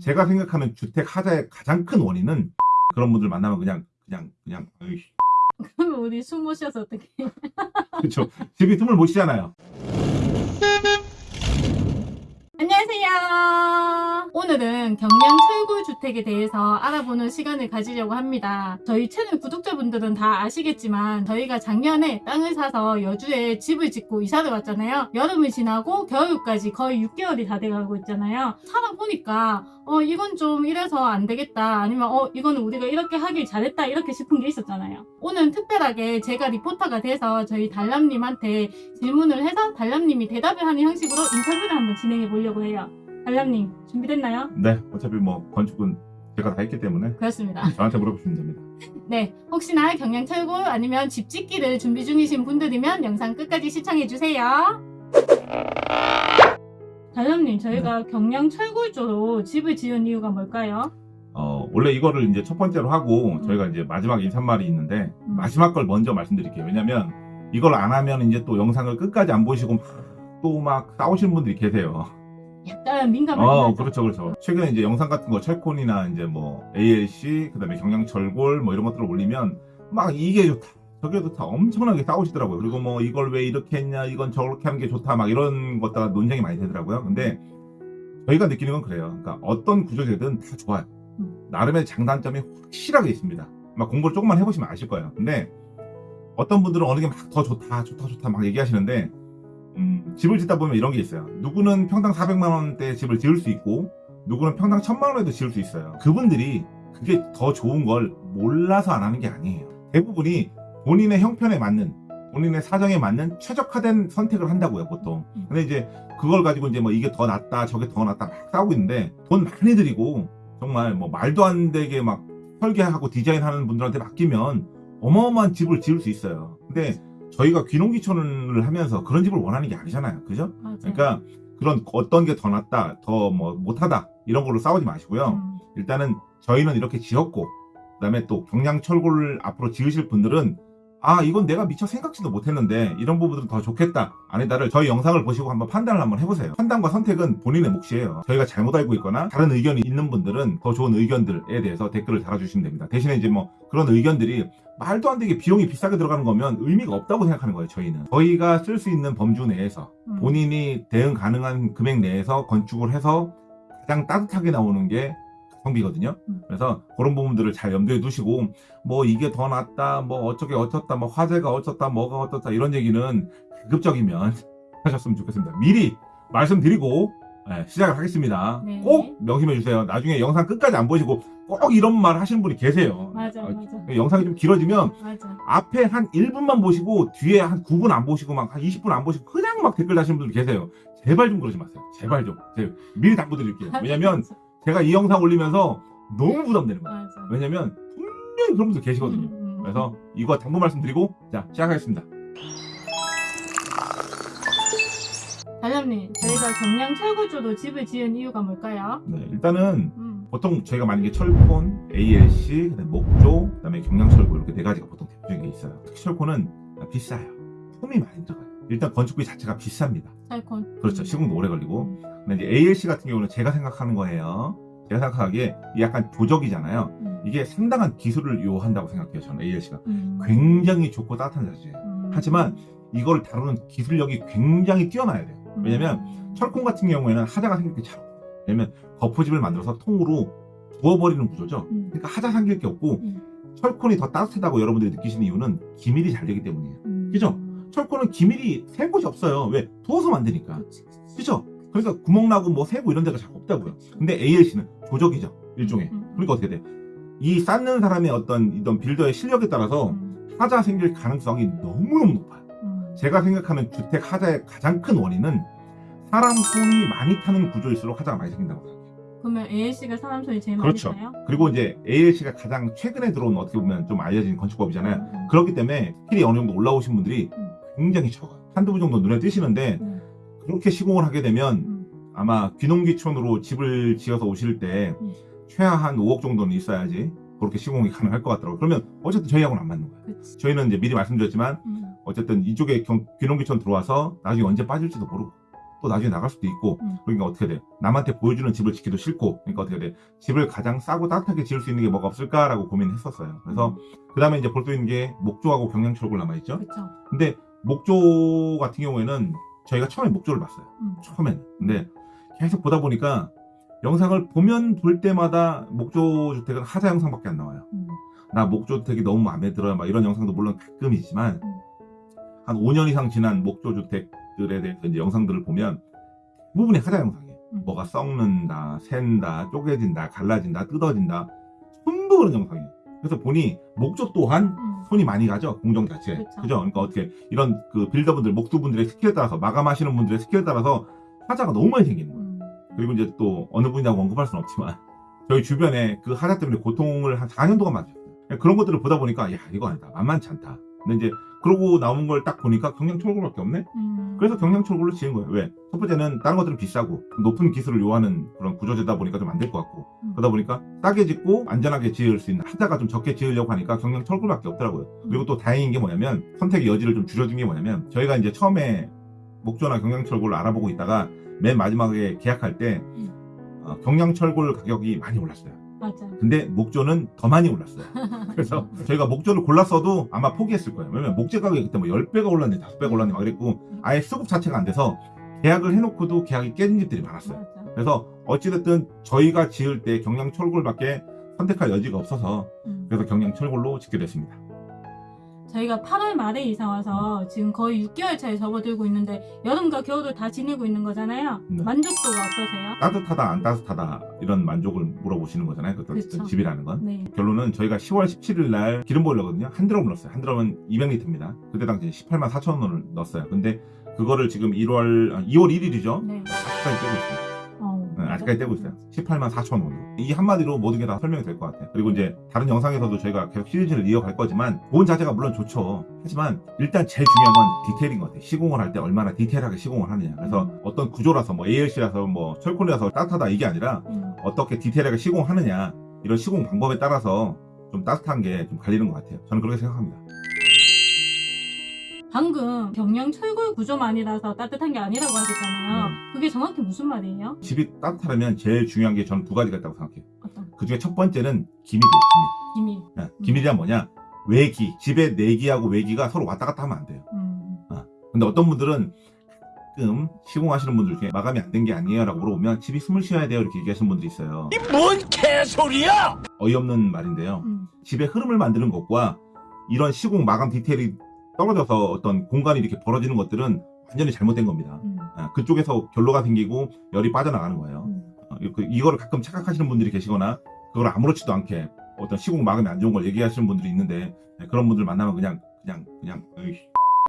제가 생각하는 주택 하자의 가장 큰 원인은 그런 분들 만나면 그냥 그냥 그냥 어이씨. 그러면 우리 숨 못 쉬어서 어떻게? 그렇죠. 집이 틈을 못 쉬잖아요. 안녕하세요. 오늘은 경량 철골 주택에 대해서 알아보는 시간을 가지려고 합니다. 저희 채널 구독자분들은 다 아시겠지만 저희가 작년에 땅을 사서 여주에 집을 짓고 이사를 왔잖아요. 여름을 지나고 겨울까지 거의 6개월이 다 돼가고 있잖아요. 살아보니까 어 이건 좀 이래서 안 되겠다 아니면 어 이거는 우리가 이렇게 하길 잘했다 이렇게 싶은 게 있었잖아요. 오늘 특별하게 제가 리포터가 돼서 저희 달람님한테 질문을 해서 달람님이 대답을 하는 형식으로 인터뷰를 한번 진행해 보려고 해요. 달람님 준비됐나요? 네, 어차피 뭐 건축은 제가 다 했기 때문에 그렇습니다. 저한테 물어보시면 됩니다. 네, 혹시나 경량 철골 아니면 집 짓기를 준비 중이신 분들이면 영상 끝까지 시청해 주세요. 달람님, 저희가 경량 철골조로 집을 지은 이유가 뭘까요? 어, 원래 이거를 이제 첫 번째로 하고 음. 저희가 이제 마지막 인사말이 있는데 음. 마지막 걸 먼저 말씀드릴게요. 왜냐면 이걸 안 하면 이제 또 영상을 끝까지 안 보시고 또 막 싸우시는 분들이 계세요. 약간 민감한 어, 거 그렇죠, 그렇죠. 최근에 이제 영상 같은 거 철콘이나 이제 뭐 ALC, 그 다음에 경량철골 뭐 이런 것들을 올리면 막 이게 좋다. 저게 좋다. 엄청나게 싸우시더라고요. 그리고 뭐 이걸 왜 이렇게 했냐, 이건 저렇게 하는 게 좋다. 막 이런 것다가 논쟁이 많이 되더라고요. 근데 저희가 느끼는 건 그래요. 그러니까 어떤 구조제든 다 좋아요. 음. 나름의 장단점이 확실하게 있습니다. 막 공부를 조금만 해보시면 아실 거예요. 근데 어떤 분들은 어느 게 막 더 좋다, 좋다, 좋다 막 얘기하시는데 음, 집을 짓다 보면 이런 게 있어요. 누구는 평당 400만 원대 집을 지을 수 있고 누구는 평당 1000만 원에도 지을 수 있어요. 그분들이 그게 더 좋은 걸 몰라서 안 하는 게 아니에요. 대부분이 본인의 형편에 맞는 본인의 사정에 맞는 최적화된 선택을 한다고요, 보통. 음. 근데 이제 그걸 가지고 이제 뭐 이게 더 낫다, 저게 더 낫다 막 싸우고 있는데 돈 많이 들이고 정말 뭐 말도 안 되게 막 설계하고 디자인하는 분들한테 맡기면 어마어마한 집을 지을 수 있어요. 근데 저희가 귀농귀촌을 하면서 그런 집을 원하는 게 아니잖아요. 그죠? 맞아요. 그러니까 그런 어떤 게 더 낫다, 더 뭐 못하다 이런 걸로 싸우지 마시고요. 음, 일단은 저희는 이렇게 지었고 그다음에 또 경량철골을 앞으로 지으실 분들은 아 이건 내가 미처 생각지도 못했는데 이런 부분들은 더 좋겠다 아니다를 저희 영상을 보시고 한번 판단을 한번 해보세요 판단과 선택은 본인의 몫이에요 저희가 잘못 알고 있거나 다른 의견이 있는 분들은 더 좋은 의견들에 대해서 댓글을 달아주시면 됩니다 대신에 이제 뭐 그런 의견들이 말도 안 되게 비용이 비싸게 들어가는 거면 의미가 없다고 생각하는 거예요 저희는 저희가 쓸 수 있는 범주 내에서 음. 본인이 대응 가능한 금액 내에서 건축을 해서 가장 따뜻하게 나오는 게 가성비거든요. 음. 그래서 그런 부분들을 잘 염두에 두시고 뭐 이게 더 낫다, 뭐 어쩌게 어쩌다, 뭐 화재가 어쩌다, 뭐가 어쩌다 이런 얘기는 가급적이면 하셨으면 좋겠습니다. 미리 말씀드리고 예, 시작을 하겠습니다. 네. 꼭 명심해 주세요. 나중에 영상 끝까지 안 보시고 꼭 이런 말 하시는 분이 계세요. 맞아, 어, 맞아. 영상이 좀 길어지면 맞아. 앞에 한 1분만 보시고 뒤에 한 9분 안 보시고 막 한 20분 안 보시고 그냥 막 댓글 다시는 분들 계세요. 제발 좀 그러지 마세요. 제발 좀. 제가 미리 당부드릴게요. 왜냐면 제가 이 영상 올리면서 너무 부담되는 거예요. 왜냐면 분명히 그런 분들 계시거든요. 음, 음. 그래서 이거 당부 말씀드리고 자 시작하겠습니다. 달람님, 저희가 경량 철골조로 집을 지은 이유가 뭘까요? 네, 일단은 음, 보통 저희가 만약에 철콘, ALC, 그다음에 목조, 그다음에 경량철골 이렇게 네 가지가 보통 대표적인 게 있어요. 특히 철콘은 비싸요. 품이 많이 들어가요. 일단 건축비 자체가 비쌉니다. 철콘. 그렇죠. 음. 시공도 오래 걸리고. 음, 근데 이제 ALC 같은 경우는 제가 생각하는 거예요. 제가 생각하기에 이 약간 조적이잖아요. 음, 이게 상당한 기술을 요한다고 생각해요. 저는 ALC가 음, 굉장히 좋고 따뜻한 자재예요. 음, 하지만 이걸 다루는 기술력이 굉장히 뛰어나야 돼요. 왜냐면 음, 철콘 같은 경우에는 하자가 생길 게 잘 없어요. 왜냐면 거푸집을 만들어서 통으로 부어버리는 구조죠. 음, 그러니까 하자 생길 게 없고 음, 철콘이 더 따뜻하다고 여러분들이 느끼시는 이유는 기밀이 잘 되기 때문이에요. 음. 그죠? 철콘은 기밀이 새 곳이 없어요. 왜? 부어서 만드니까. 그치, 그치. 그죠? 그러니까 구멍 나고 뭐 새고 이런 데가 잘 없다고요. 근데 ALC는 조적이죠. 일종의. 음, 음, 그러니까 어떻게 돼? 이 쌓는 사람의 어떤 이런 빌더의 실력에 따라서 음, 하자 생길 가능성이 너무너무 높아요. 음. 제가 생각하는 주택 하자의 가장 큰 원인은 사람 손이 많이 타는 구조일수록 하자가 많이 생긴다고 생각해요. 그러면 ALC가 사람 손이 제일 그렇죠. 많이 타요? 그리고 이제 ALC가 가장 최근에 들어온 어떻게 보면 좀 알려진 건축법이잖아요. 음, 음. 그렇기 때문에 스킬이 어느 정도 올라오신 분들이 음. 굉장히 적어요. 한두 분 정도 눈에 띄시는데 음, 그렇게 시공을 하게 되면 음, 아마 귀농귀촌으로 집을 지어서 오실 때 음. 최하 한 5억 정도는 있어야지 그렇게 시공이 가능할 것 같더라고요. 그러면 어쨌든 저희하고는 안 맞는 거예요. 그치. 저희는 이제 미리 말씀드렸지만 음, 어쨌든 이쪽에 경- 귀농귀촌 들어와서 나중에 언제 빠질지도 모르고 또 나중에 나갈 수도 있고 음. 그러니까 어떻게 돼 남한테 보여주는 집을 짓기도 싫고 그러니까 어떻게 돼 집을 가장 싸고 따뜻하게 지을 수 있는 게 뭐가 없을까라고 고민했었어요 그래서 그 다음에 이제 볼 수 있는 게 목조하고 경량철골 남아있죠 그렇죠. 근데 목조 같은 경우에는 저희가 처음에 목조를 봤어요 음. 처음에는 근데 계속 보다 보니까 영상을 보면 볼 때마다 목조 주택은 하자 영상밖에 안 나와요 음. 나 목조 주택이 너무 마음에 들어요 막 이런 영상도 물론 가끔이지만 음. 한 5년 이상 지난 목조 주택들에 대해서 이제 영상들을 보면 대부분이 하자 영상이에요. 음. 뭐가 썩는다 샌다 쪼개진다 갈라진다 뜯어진다. 전부 그런 영상이에요. 그래서 보니 목조 또한 음. 손이 많이 가죠 공정 자체에 그쵸. 그죠? 그러니까 어떻게 이런 그 빌더분들 목수분들의 스킬에 따라서 마감하시는 분들의 스킬에 따라서 하자가 너무 많이 생기는 거예요. 음. 그리고 이제 또 어느 분이라고 언급할 수는 없지만 저희 주변에 그 하자 때문에 고통을 한 4년 동안 맞았어요. 그런 것들을 보다 보니까 야 이거 아니다. 만만치 않다. 근데 이제 그러고 나온 걸 딱 보니까 경량 철골밖에 없네 음. 그래서 경량 철골로 지은 거예요 왜? 첫 번째는 다른 것들은 비싸고 높은 기술을 요하는 그런 구조재다 보니까 좀 안 될 것 같고 음. 그러다 보니까 싸게 짓고 안전하게 지을 수 있는 하자가 좀 적게 지으려고 하니까 경량 철골밖에 없더라고요 그리고 또 다행인 게 뭐냐면 선택의 여지를 좀 줄여준 게 뭐냐면 저희가 이제 처음에 목조나 경량 철골을 알아보고 있다가 맨 마지막에 계약할 때 음. 어, 경량 철골 가격이 많이 올랐어요 맞아. 근데 목조는 더 많이 올랐어요 그래서 저희가 목조를 골랐어도 아마 포기했을 거예요 왜냐면 목재 가격이 그때 뭐 10배가 올랐네 5배가 올랐네 막 그랬고 아예 수급 자체가 안 돼서 계약을 해놓고도 계약이 깨진 집들이 많았어요 맞아. 그래서 어찌됐든 저희가 지을 때 경량 철골밖에 선택할 여지가 없어서 음. 그래서 경량 철골로 짓게 됐습니다 저희가 8월 말에 이사 와서 지금 거의 6개월 차에 접어들고 있는데 여름과 겨울을 다 지내고 있는 거잖아요. 네. 만족도가 어떠세요? 따뜻하다 안 따뜻하다 이런 만족을 물어보시는 거잖아요 그 그쵸. 집이라는 건 네. 결론은 저희가 10월 17일 날 기름 보일러거든요. 한 드럼 넣었어요. 한 드럼은 200리터입니다. 그때 당시 18만 4천 원을 넣었어요. 근데 그거를 지금 1월, 2월 1일이죠. 네. 아직까지 떼고 있습니다. 아직까지 떼고 있어요. 18만 4천 원으로. 이 한마디로 모든 게 다 설명이 될 것 같아요. 그리고 이제 다른 영상에서도 저희가 계속 시리즈를 이어갈 거지만 본 자체가 물론 좋죠. 하지만 일단 제일 중요한 건 디테일인 것 같아요. 시공을 할 때 얼마나 디테일하게 시공을 하느냐. 그래서 음. 어떤 구조라서 뭐 ALC라서 뭐 철콘이라서 따뜻하다 이게 아니라 음. 어떻게 디테일하게 시공하느냐 이런 시공 방법에 따라서 좀 따뜻한 게 좀 갈리는 것 같아요. 저는 그렇게 생각합니다. 방금 경량 철골 구조만이라서 따뜻한 게 아니라고 하셨잖아요. 네. 그게 정확히 무슨 말이에요? 집이 따뜻하려면 제일 중요한 게 저는 두 가지가 있다고 생각해요. 어떤 그 중에 첫 번째는 기밀이에요. 기밀? 기밀. 네, 기밀이란 뭐냐? 외기. 집의 내기하고 외기가 서로 왔다 갔다 하면 안 돼요. 음. 근데 어떤 분들은 가끔 시공하시는 분들 중에 마감이 안 된 게 아니에요 라고 물어보면 집이 숨을 쉬어야 돼요 이렇게 얘기하시는 분들이 있어요. 뭔 개소리야! 어이없는 말인데요. 음. 집의 흐름을 만드는 것과 이런 시공 마감 디테일이 떨어져서 어떤 공간이 이렇게 벌어지는 것들은 완전히 잘못된 겁니다. 음. 아, 그쪽에서 결로가 생기고 열이 빠져나가는 거예요. 음. 어, 그- 이거를 가끔 착각하시는 분들이 계시거나 그걸 아무렇지도 않게 어떤 시공 마감이 안 좋은 걸 얘기하시는 분들이 있는데 네, 그런 분들 만나면 그냥 그냥 그냥 으이씨.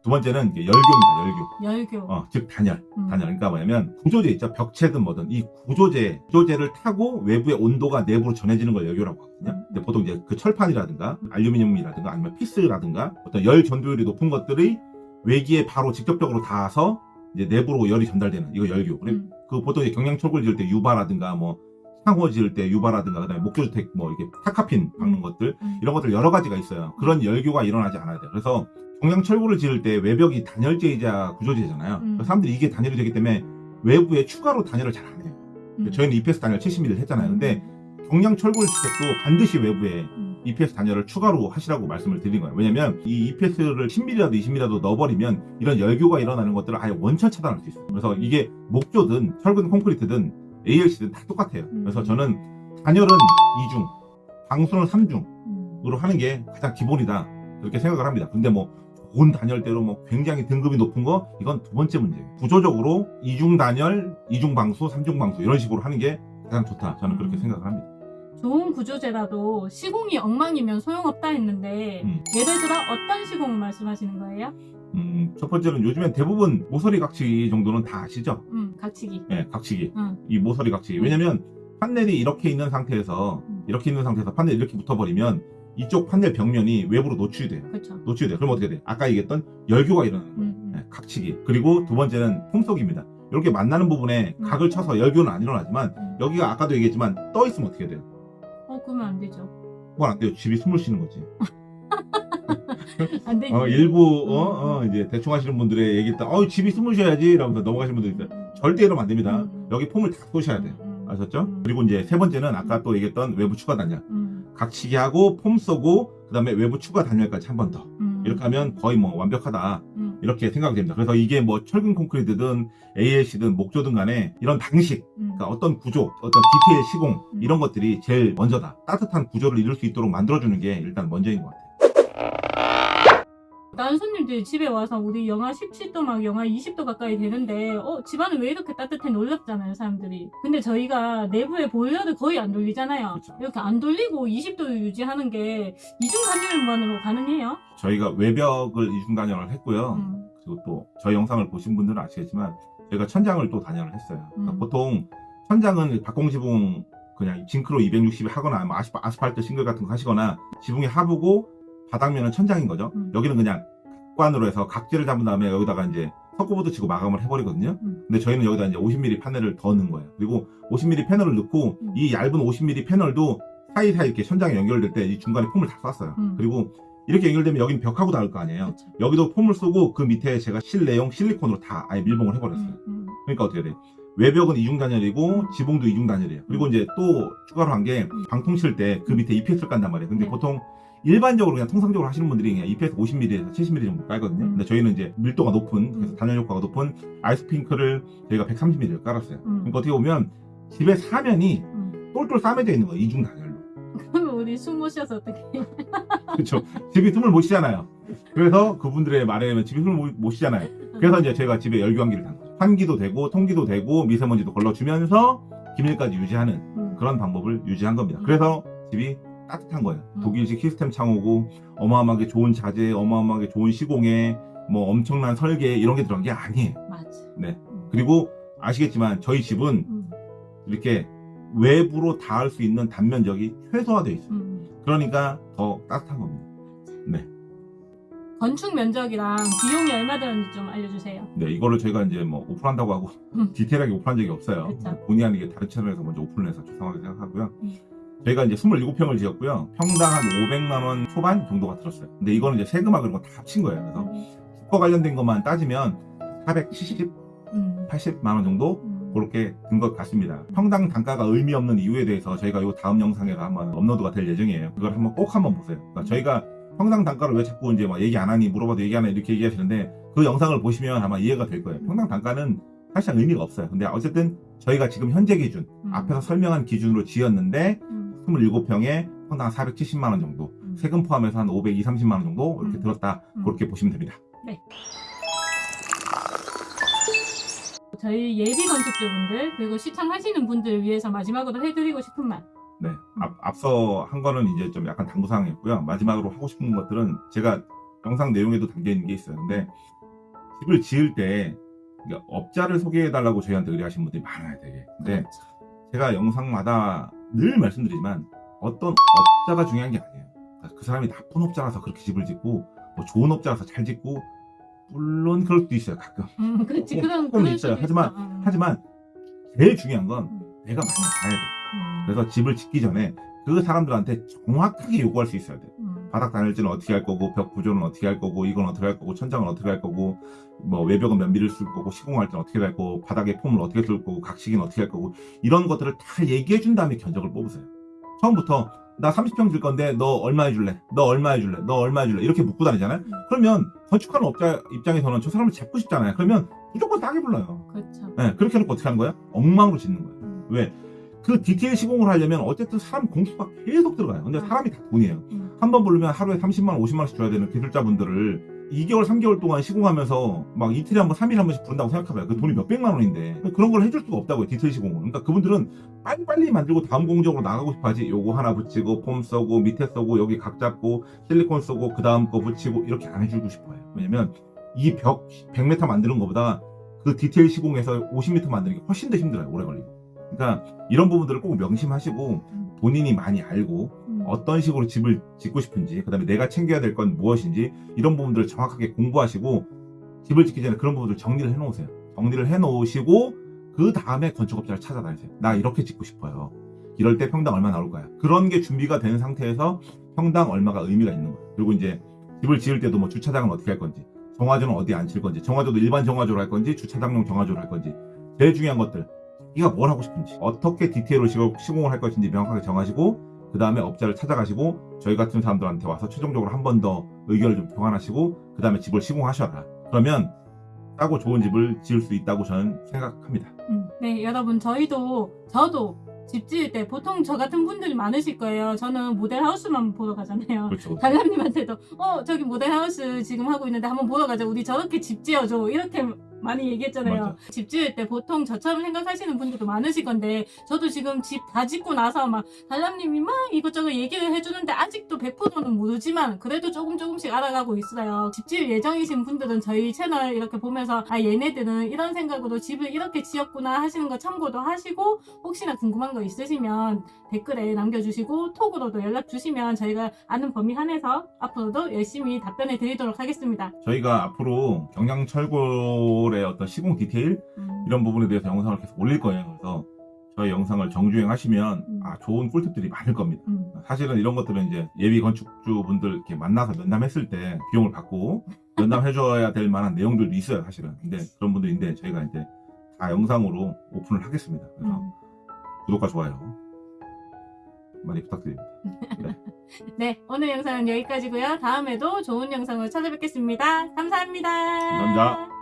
두 번째는 이게 열교입니다. 열교. 열교. 어, 즉 단열. 음. 단열. 그러니까 뭐냐면 구조재 있죠. 벽체든 뭐든 이 구조재, 구조재를 타고 외부의 온도가 내부로 전해지는 걸 열교라고 하거든요. 음. 근데 보통 이제 그 철판이라든가 알루미늄이라든가 아니면 피스라든가 어떤 열 전도율이 높은 것들이 외기에 바로 직접적으로 닿아서 이제 내부로 열이 전달되는 이거 열교. 음. 그 보통 이제 경량철골 지을 때 유바라든가 뭐 상호 지을 때 유바라든가 그다음에 목조주택 뭐 이렇게 타카핀 박는 것들 음. 이런 것들 여러 가지가 있어요. 그런 열교가 일어나지 않아야 돼요. 그래서 경량 철골을 지을 때 외벽이 단열재이자 구조재잖아요. 음. 사람들이 이게 단열이 되기 때문에 외부에 추가로 단열을 잘 안 해요. 음. 저희는 EPS 단열 70mm 했잖아요. 근데 경량 철골 주택도 반드시 외부에 음. EPS 단열을 추가로 하시라고 말씀을 드린 거예요. 왜냐면 이 EPS를 10mm라도 20mm라도 넣어버리면 이런 열교가 일어나는 것들을 아예 원천 차단할 수 있어요. 그래서 이게 목조든 철근 콘크리트든 ALC든 다 똑같아요. 그래서 저는 단열은 2중, 방수는 3중으로 음. 하는 게 가장 기본이다. 그렇게 생각을 합니다. 근데 뭐 좋은 단열대로 뭐 굉장히 등급이 높은 거 이건 두 번째 문제예요. 구조적으로 2중 단열, 2중 방수, 3중 방수 이런 식으로 하는 게 가장 좋다. 저는 그렇게 음. 생각을 합니다. 좋은 구조재라도 시공이 엉망이면 소용없다 했는데 음. 예를 들어 어떤 시공을 말씀하시는 거예요? 음, 첫 번째는 요즘엔 대부분 모서리 각치기 정도는 다 아시죠? 음, 각치기. 예, 각치기. 응. 이 모서리 각치기. 음. 왜냐면 판넬이 이렇게 있는 상태에서 음. 이렇게 있는 상태에서 판넬이 이렇게 붙어버리면 이쪽 판넬 벽면이 외부로 노출이 돼요. 그렇죠. 노출이 돼요. 그럼 어떻게 돼? 아까 얘기했던 열교가 일어나는 거예요. 음, 음. 예, 각치기. 그리고 두 번째는 폼속입니다. 이렇게 만나는 부분에 음. 각을 쳐서 열교는 안 일어나지만 음. 여기가 아까도 얘기했지만 떠 있으면 어떻게 돼요? 어, 그러면 안 되죠. 그건 안 돼요. 집이 숨을 쉬는 거지. 안 되지. 어, 일부 어, 음. 어, 이제 대충 하시는 분들의 얘기 듣다 어 집이 쉬어야지 라면서 넘어가시는 분들이 있어요. 절대 이러면 안 됩니다. 음. 여기 폼을 다 쏘셔야 돼요. 음. 아셨죠? 음. 그리고 이제 세 번째는 아까 또 얘기했던 외부 추가 단열. 음. 각치기 하고 폼 쏘고 그다음에 외부 추가 단열까지 한 번 더. 음. 이렇게 하면 거의 뭐 완벽하다. 음. 이렇게 생각이 됩니다. 그래서 이게 뭐 철근 콘크리트든 ALC든 목조든 간에 이런 방식, 음. 그러니까 어떤 구조, 어떤 디테일 시공 음. 이런 것들이 제일 먼저다. 따뜻한 구조를 이룰 수 있도록 만들어주는 게 일단 먼저인 것 같아요. 다른 손님들이 집에 와서 우리 영하 17도 막 영하 20도 가까이 되는데 어 집안은 왜 이렇게 따뜻해 놀랍잖아요 사람들이 근데 저희가 내부에 보일러를 거의 안 돌리잖아요 그쵸. 이렇게 안 돌리고 20도를 유지하는 게 이중 단열만으로 가능해요? 저희가 외벽을 이중 단열을 했고요. 음. 그리고 또 저희 영상을 보신 분들은 아시겠지만 저희가 천장을 또 단열을 했어요. 그러니까 음. 보통 천장은 박공 지붕 그냥 징크로 260에 하거나 뭐 아스, 아스팔트 싱글 같은 거 하시거나 지붕이 하부고 바닥면은 천장인 거죠. 음. 여기는 그냥 각관으로 해서 각지를 잡은 다음에 여기다가 이제 석고보드 치고 마감을 해버리거든요. 음. 근데 저희는 여기다 이제 50mm 패널을 더 넣은 거예요. 그리고 50mm 패널을 넣고 음. 이 얇은 50mm 패널도 사이사이 이렇게 천장에 연결될 때 이 중간에 폼을 다 쐈어요. 음. 그리고 이렇게 연결되면 여기는 벽하고 닿을 거 아니에요. 그쵸. 여기도 폼을 쏘고 그 밑에 제가 실내용 실리콘으로 다 아예 밀봉을 해버렸어요. 음, 음. 그러니까 어떻게 돼? 외벽은 이중 단열이고 지붕도 이중 단열이에요. 그리고 이제 또 추가로 한게 음. 방통 칠 때 그 밑에 EPS를 깐단 말이에요. 근데 네. 보통 일반적으로 그냥 통상적으로 하시는 분들이 그냥 EPS 50mm에서 70mm 정도 깔거든요. 음. 근데 저희는 이제 밀도가 높은 그래서 음. 단열 효과가 높은 아이스핑크를 저희가 130mm를 깔았어요. 음. 그러니까 어떻게 보면 집의 사면이 음. 똘똘 싸매져 있는 거예요. 이중 단열로. 그러면 우리 숨 못 쉬어서 어떻게 그렇죠. 집이 숨을 못 쉬잖아요. 그래서 그분들의 말에 의하면 집이 숨을 못- 못 쉬잖아요. 그래서 이제 저희가 집에 열교환기를 단 거죠. 환기도 되고 통기도 되고 미세먼지도 걸러주면서 기밀까지 유지하는 음. 그런 방법을 유지한 겁니다. 음. 그래서 집이 따뜻한 거예요. 음. 독일식 시스템 창호고 어마어마하게 좋은 자재, 어마어마하게 좋은 시공에 뭐 엄청난 설계 이런 게 들어간 게 아니에요. 맞아 네. 음. 그리고 아시겠지만 저희 집은 음. 이렇게 외부로 닿을 수 있는 단면적이 최소화되어 있어요. 음. 그러니까 더 따뜻한 겁니다. 네. 건축 면적이랑 비용이 얼마 드는지 좀 알려주세요 네, 이거를 저희가 이제 뭐 오픈한다고 하고 음. 디테일하게 오픈한 적이 없어요. 그쵸. 본의 아니게 다른 채널에서 먼저 오픈을 해서 죄송하게 생각하고요. 음. 저희가 이제 27평을 지었고요. 평당 한 500만 원 초반 정도가 들었어요. 근데 이거는 이제 세금하고 이런 거 다 합친 거예요. 그래서 주거 관련된 것만 따지면 470, 음. 80만 원 정도 음. 그렇게 든 것 같습니다. 평당 단가가 의미 없는 이유에 대해서 저희가 이 다음 영상에서 한번 업로드가 될 예정이에요. 그걸 한번 꼭 한번 보세요. 그러니까 저희가 평당 단가를 왜 자꾸 이제 막 얘기 안 하니 물어봐도 얘기 안해 이렇게 얘기하시는데 그 영상을 보시면 아마 이해가 될 거예요. 평당 단가는 사실상 의미가 없어요. 근데 어쨌든 저희가 지금 현재 기준 음. 앞에서 설명한 기준으로 지었는데 음. 27평에 평당 470만 원 정도 음. 세금 포함해서 한 520, 30만 원 정도 이렇게 음. 들었다 음. 그렇게 보시면 됩니다. 저희 예비 건축주분들 그리고 시청하시는 분들 위해서 마지막으로 해드리고 싶은 말. 네. 앞, 앞서 한 거는 이제 좀 약간 당부사항이었고요. 마지막으로 하고 싶은 것들은 제가 영상 내용에도 담겨 있는 게 있어요. 근데 집을 지을 때 그러니까 업자를 소개해달라고 저희한테 의뢰하시는 분들이 많아요, 되게. 근데 그렇죠. 제가 영상마다 늘 말씀드리지만 어떤 업자가 중요한 게 아니에요. 그 사람이 나쁜 업자라서 그렇게 집을 짓고 뭐 좋은 업자라서 잘 짓고 물론 그럴 수도 있어요, 가끔. 음, 그렇지. 조금- 그런 그럴 있어요. 하지만-. 음. 하지만 제일 중요한 건 음. 내가 많이 알아야 돼. 음. 그래서 집을 짓기 전에 그 사람들한테 정확하게 요구할 수 있어야 돼. 음. 바닥 단열재는 어떻게 할 거고, 벽 구조는 어떻게 할 거고, 이건 어떻게 할 거고, 천장은 어떻게 할 거고, 뭐 외벽은 몇 미를 쓸 거고, 시공할 때는 어떻게 할 거고, 바닥에 폼을 어떻게 쓸 거고, 각식이는 어떻게 할 거고, 이런 것들을 다 얘기해 준 다음에 견적을 뽑으세요. 처음부터 나 30평 질 건데 너 얼마 해줄래? 너 얼마 해줄래? 너 얼마 해줄래? 이렇게 묻고 다니잖아요. 음. 그러면 건축하는 업자 입장에서는 저 사람을 잡고 싶잖아요. 그러면 무조건 싸게 불러요. 그렇죠. 네, 그렇게 해놓고 어떻게 하는 거예요? 엉망으로 짓는 거예요. 음. 왜? 그 디테일 시공을 하려면 어쨌든 사람 공수가 계속 들어가요. 근데 아. 사람이 다 돈이에요. 음. 한 번 부르면 하루에 30만 원, 50만 원씩 줘야 되는 기술자분들을 2개월, 3개월 동안 시공하면서 막 이틀에 한 번, 3일에 한 번씩 부른다고 생각해봐요. 그 돈이 몇백만 원인데. 그런 걸 해줄 수가 없다고요, 디테일 시공을. 그러니까 그분들은 빨리빨리 만들고 다음 공적으로 나가고 싶어 하지. 요거 하나 붙이고, 폼 써고, 밑에 써고, 여기 각 잡고, 실리콘 써고, 그 다음 거 붙이고, 이렇게 안 해주고 싶어요. 왜냐면 이 벽 100m 만드는 것보다 그 디테일 시공에서 50m 만드는 게 훨씬 더 힘들어요, 오래 걸리고. 그러니까 이런 부분들을 꼭 명심하시고 음. 본인이 많이 알고 음. 어떤 식으로 집을 짓고 싶은지 그 다음에 내가 챙겨야 될 건 무엇인지 이런 부분들을 정확하게 공부하시고 집을 짓기 전에 그런 부분들 정리를 해놓으세요. 정리를 해놓으시고 그 다음에 건축업자를 찾아다니세요. 나 이렇게 짓고 싶어요. 이럴 때 평당 얼마 나올 거야. 그런 게 준비가 된 상태에서 평당 얼마가 의미가 있는 거예요. 그리고 이제 집을 지을 때도 뭐 주차장은 어떻게 할 건지, 정화조는 어디 안칠 건지, 정화조도 일반 정화조로 할 건지, 주차장용 정화조로 할 건지 제일 중요한 것들 네가 뭘 하고 싶은지 어떻게 디테일로 시공- 시공을 할 것인지 명확하게 정하시고 그 다음에 업자를 찾아가시고 저희 같은 사람들한테 와서 최종적으로 한 번 더 의견을 좀 교환하시고 그 다음에 집을 시공하셔라 그러면 싸고 좋은 집을 지을 수 있다고 저는 생각합니다 음, 네, 여러분, 저희도, 저도 집 지을 때 보통 저 같은 분들이 많으실 거예요. 저는 모델하우스만 보러 가잖아요. 그렇죠 달람님한테도, 어, 저기 모델하우스 지금 하고 있는데 한번 보러 가자. 우리 저렇게 집 지어줘. 이렇게 많이 얘기했잖아요. 맞아. 집 지을 때 보통 저처럼 생각하시는 분들도 많으실 건데, 저도 지금 집 다 짓고 나서 막, 달람님이 막 이것저것 얘기를 해주는데, 아직도 100%는 모르지만, 그래도 조금 조금씩 알아가고 있어요. 집 지을 예정이신 분들은 저희 채널 이렇게 보면서, 아, 얘네들은 이런 생각으로 집을 이렇게 지었구나 하시는 거 참고도 하시고, 혹시나 궁금한 거 있으시면 댓글에 남겨주시고, 톡으로도 연락 주시면 저희가 아는 범위 한해서 앞으로도 열심히 답변해 드리도록 하겠습니다. 저희가 앞으로 경량철골 의 어떤 시공 디테일 음. 이런 부분에 대해서 영상을 계속 올릴 거예요 그래서 저희 영상을 정주행 하시면 음. 아 좋은 꿀팁들이 많을 겁니다 음. 사실은 이런 것들은 이제 예비 건축주 분들 이렇게 만나서 면담했을 때 비용을 받고 면담해줘야 될 만한 내용들도 있어요 사실은 근데 그런 분들인데 저희가 이제 다 영상으로 오픈을 하겠습니다 그래서 음. 구독과 좋아요 많이 부탁드립니다 네, 오늘 영상은 여기까지고요. 다음에도 좋은 영상으로 찾아뵙겠습니다. 감사합니다. 감사합니다.